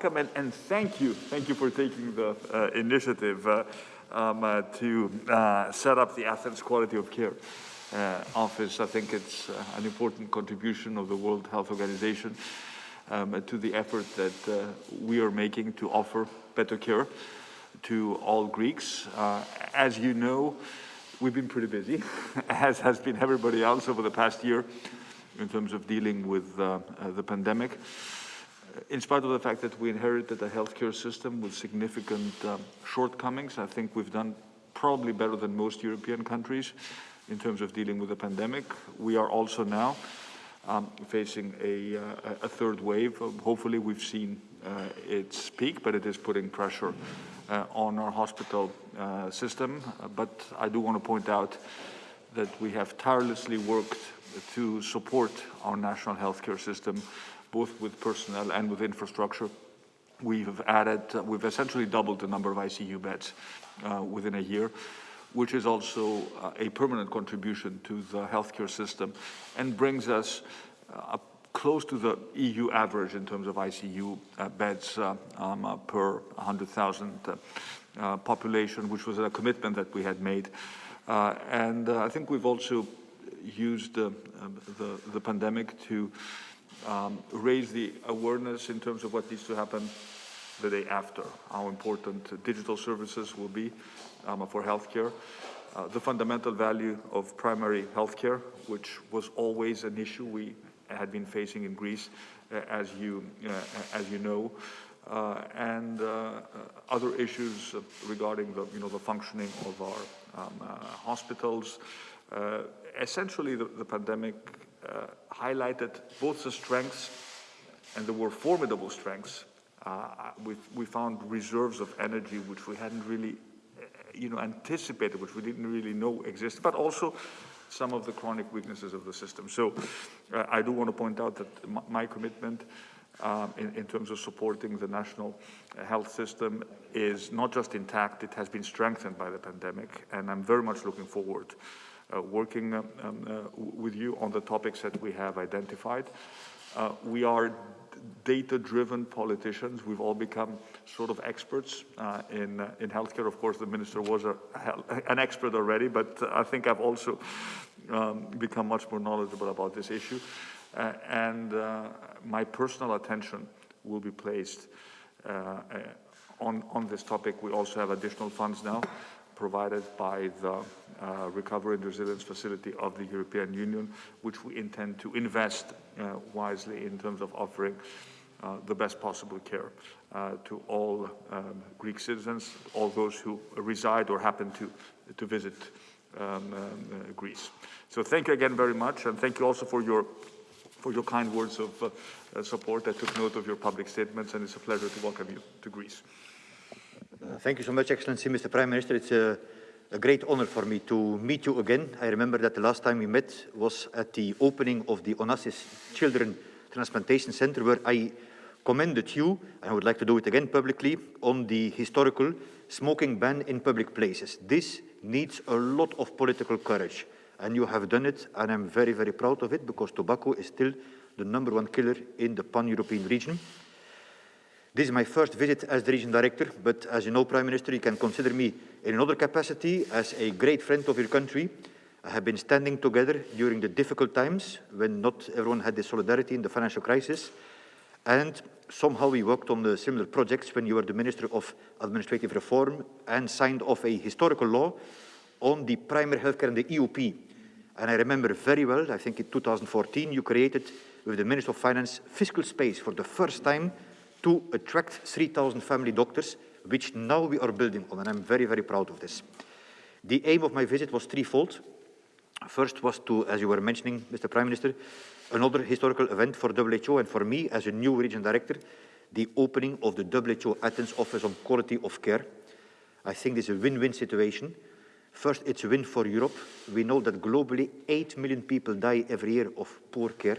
welcome and, and thank you. Thank you for taking the uh, initiative uh, um, uh, to uh, set up the Athens Quality of Care uh, Office. I think it's uh, an important contribution of the World Health Organization um, to the effort that we are making to offer better care to all Greeks. as you know, we've been pretty busy, as has been everybody else over the past year in terms of dealing with the pandemic. In spite of the fact that we inherited a healthcare system with significant um, shortcomings, I think we've done probably better than most European countries in terms of dealing with the pandemic. We are also now um, facing a, uh, a, third wave. Hopefully we've seen uh, its peak, but it is putting pressure uh, on our hospital uh, system. but I do want to point out that we have tirelessly worked to support our national healthcare system, both with personnel and with infrastructure. We've added, we've essentially doubled the number of ICU beds uh, within a year, which is also uh, a permanent contribution to the healthcare system and brings us uh, close to the EU average in terms of ICU uh, beds uh, um, per 100,000 population, which was a commitment that we had made. and I think we've also used the, the pandemic to um, raise the awareness in terms of what needs to happen the day after, how important digital services will be um, for healthcare, uh, the fundamental value of primary healthcare, which was always an issue we had been facing in Greece, uh, as you uh, as you know, uh, and uh, other issues regarding the you know the functioning of our um, hospitals, uh, essentially, the, the pandemic uh, highlighted both the strengths and there were formidable strengths. Uh, we, we found reserves of energy which we hadn't really you know, anticipated, which we didn't really know existed, but also some of the chronic weaknesses of the system. So uh, I do want to point out that my, my commitment um, in, in, terms of supporting the national health system is not just intact, it has been strengthened by the pandemic, and I'm very much looking forward uh, working um, uh, with you on the topics that we have identified. Uh, we are data-driven politicians. We've all become sort of experts uh, in uh, in healthcare. Of course, the minister was a, an expert already, but I think I've also um, become much more knowledgeable about this issue. Uh, and my personal attention will be placed on on this topic. We also have additional funds now provided by the uh, Recovery and Resilience Facility of the European Union, which we intend to invest uh, wisely in terms of offering uh, the best possible care uh, to all um, Greek citizens, all those who reside or happen to, to visit um, um, Greece. So thank you again very much, and thank you also for your for your kind words of uh, support. I took note of your public statements, and it's a pleasure to welcome you to Greece. Uh, thank you so much, Excellency, Mr. Prime Minister. It's a, a, great honor for me to meet you again. I remember that the last time we met was at the opening of the Onassis Children Transplantation Center, where I commended you, and I would like to do it again publicly, on the historical smoking ban in public places. This needs a lot of political courage, and you have done it, and I'm very, very proud of it, because tobacco is still the number one killer in the pan-European region. This is my first visit as the region director, but as you know, Prime Minister, you can consider me in another capacity as a great friend of your country. I have been standing together during the difficult times when not everyone had the solidarity in the financial crisis. And somehow we worked on the similar projects when you were the Minister of Administrative Reform and signed off a historical law on the primary healthcare and the EOP. And I remember very well, I think in 2014, you created with the Minister of Finance fiscal space for the first time to attract 3,000 family doctors, which now we are building on, and I'm very, very proud of this. The aim of my visit was threefold. First was to, as you were mentioning, Mr. Prime Minister, another historical event for WHO and for me as a new region director, the opening of the WHO Athens Office on Quality of Care. I think this is a win-win situation. First, it's a win for Europe. We know that globally 8 million people die every year of poor care,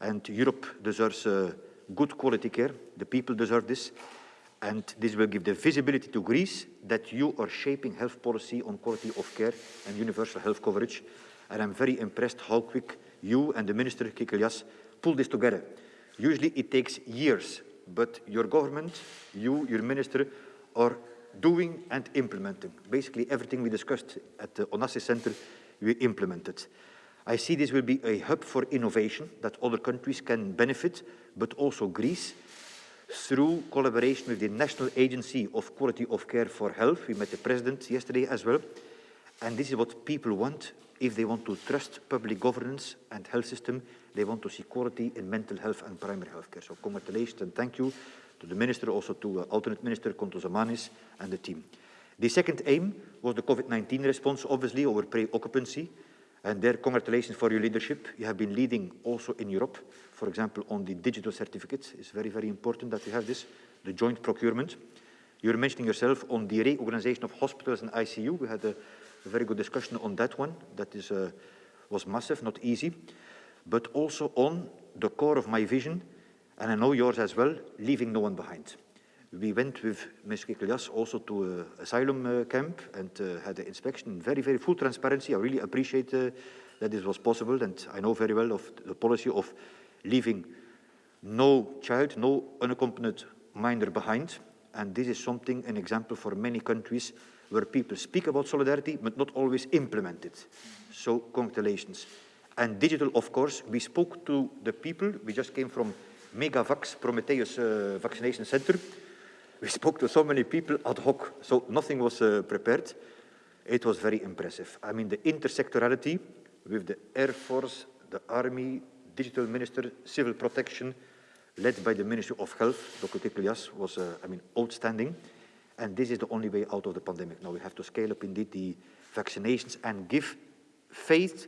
and Europe deserves uh, good quality care. The people deserve this. And this will give the visibility to Greece that you are shaping health policy on quality of care and universal health coverage. And I'm very impressed how quick you and the Minister Kikilias pull this together. Usually it takes years but your government, you, your minister, are doing and implementing. Basically everything we discussed at the Onassis Center, we implemented. I see this will be a hub for innovation that other countries can benefit, but also Greece, through collaboration with the National Agency of Quality of Care for Health. We met the president yesterday as well. And this is what people want if they want to trust public governance and health system. They want to see quality in mental health and primary health care. So congratulations and thank you to the minister, also to uh, alternate minister Kontozamanis and the team. The second aim was the COVID-19 response, obviously, over pre-occupancy. And there, congratulations for your leadership. You have been leading also in Europe, for example, on the digital certificates. It's very, very important that we have this, the joint procurement. You're mentioning yourself on the reorganization of hospitals and ICU. We had a, a very good discussion on that one. That is, uh, was massive, not easy. But also on the core of my vision, and I know yours as well, leaving no one behind. We went with Ms. Kikilias also to an asylum uh, camp and uh, had the inspection. Very, very full transparency. I really appreciate that this was possible and I know very well of the policy of leaving no child, no unaccompanied minor behind. And this is something, an example for many countries where people speak about solidarity but not always implement it. So congratulations. And digital, of course, we spoke to the people. We just came from Megavax Prometheus uh, Vaccination Center. We spoke to so many people ad hoc, so nothing was uh, prepared. It was very impressive. I mean, the intersectorality with the Air Force, the Army, Digital Minister, Civil Protection, led by the Ministry of Health, Dr. Kikilias, was, uh, I mean, outstanding. And this is the only way out of the pandemic. Now we have to scale up indeed the vaccinations and give faith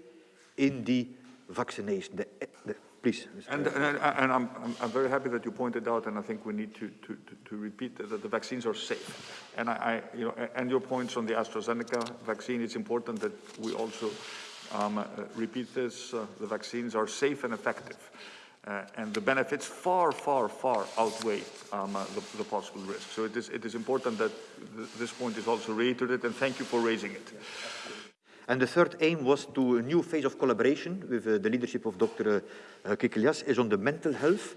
in the vaccination, the, the Please. And, and, and I'm, I'm, very happy that you pointed out, and I think we need to, to, to, repeat that, the vaccines are safe. And I, I, you know, and your points on the AstraZeneca vaccine, it's important that we also um, uh, repeat this. Uh, the vaccines are safe and effective. Uh, and the benefits far, far, far outweigh um, uh, the, the, possible risks. So it is, it is important that th this point is also reiterated, and thank you for raising it. And the third aim was to a new phase of collaboration with uh, the leadership of Dr. Uh, Kikilias is on the mental health.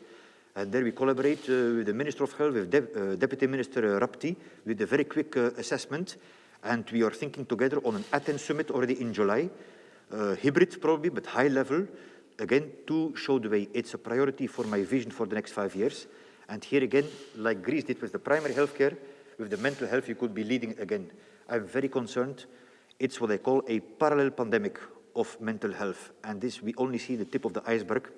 And there we collaborate uh, with the Minister of Health, with De uh, Deputy Minister uh, Rapti, with a very quick uh, assessment. And we are thinking together on an Athens summit already in July, hybrid probably, but high level, again, to show the way. It's a priority for my vision for the next five years. And here again, like Greece did with the primary health care, with the mental health, you could be leading again. I'm very concerned it's what I call a parallel pandemic of mental health. And this, we only see the tip of the iceberg.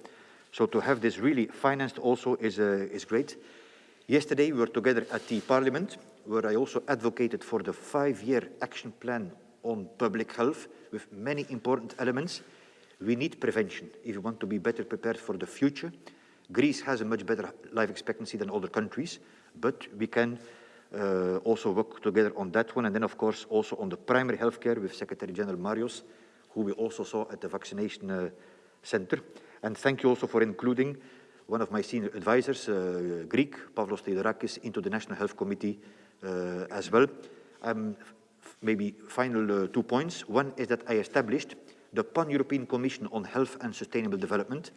So to have this really financed also is, uh, is great. Yesterday we were together at the parliament, where I also advocated for the five-year action plan on public health with many important elements. We need prevention if we want to be better prepared for the future. Greece has a much better life expectancy than other countries, but we can uh, also work together on that one. And then, of course, also on the primary healthcare with Secretary General Marios, who we also saw at the vaccination uh, center. And thank you also for including one of my senior advisors, uh, Greek, Pavlos Theodorakis, into the National Health Committee as well. Um, maybe final two points. One is that I established the Pan-European Commission on Health and Sustainable Development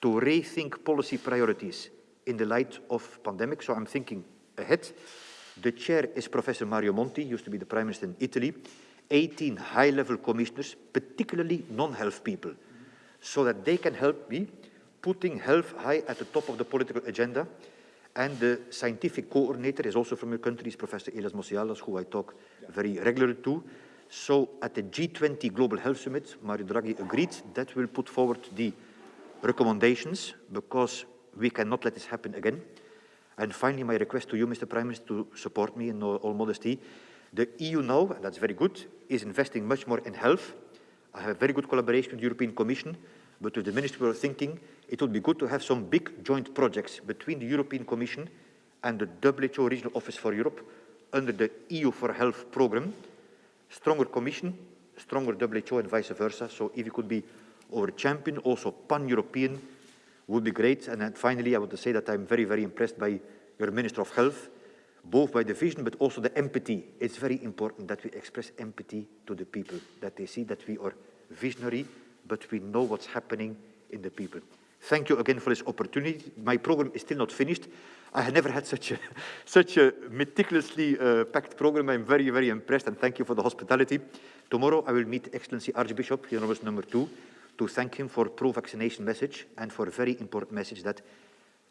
to rethink policy priorities in the light of pandemic. So I'm thinking ahead. The chair is Professor Mario Monti, used to be the Prime Minister in Italy. 18 high-level commissioners, particularly non-health people, so that they can help me putting health high at the top of the political agenda. And the scientific coordinator is also from your country, is Professor Elias Mossialos, who I talk very regularly to. So at the G20 Global Health Summit, Mario Draghi agreed that we'll put forward the recommendations because we cannot let this happen again. And finally, my request to you, Mr. Prime Minister, to support me in all, modesty. The EU now, and that's very good, is investing much more in health. I have a very good collaboration with the European Commission, but with the Ministry are thinking it would be good to have some big joint projects between the European Commission and the WHO Regional Office for Europe under the EU for Health program. Stronger Commission, stronger WHO and vice versa. So if you could be our champion, also pan-European would be great. And finally, I want to say that I'm very, very impressed by your Minister of Health, both by the vision, but also the empathy. It's very important that we express empathy to the people, that they see that we are visionary, but we know what's happening in the people. Thank you again for this opportunity. My program is still not finished. I had never had such a, such a meticulously uh, packed program. I'm very, very impressed and thank you for the hospitality. Tomorrow I will meet Excellency Archbishop, was number two, to thank him for pro-vaccination message and for a very important message that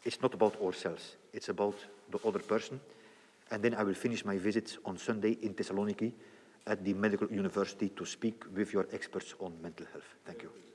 it's not about ourselves, it's about the other person. And then I will finish my visit on Sunday in Thessaloniki at the Medical University to speak with your experts on mental health. Thank you.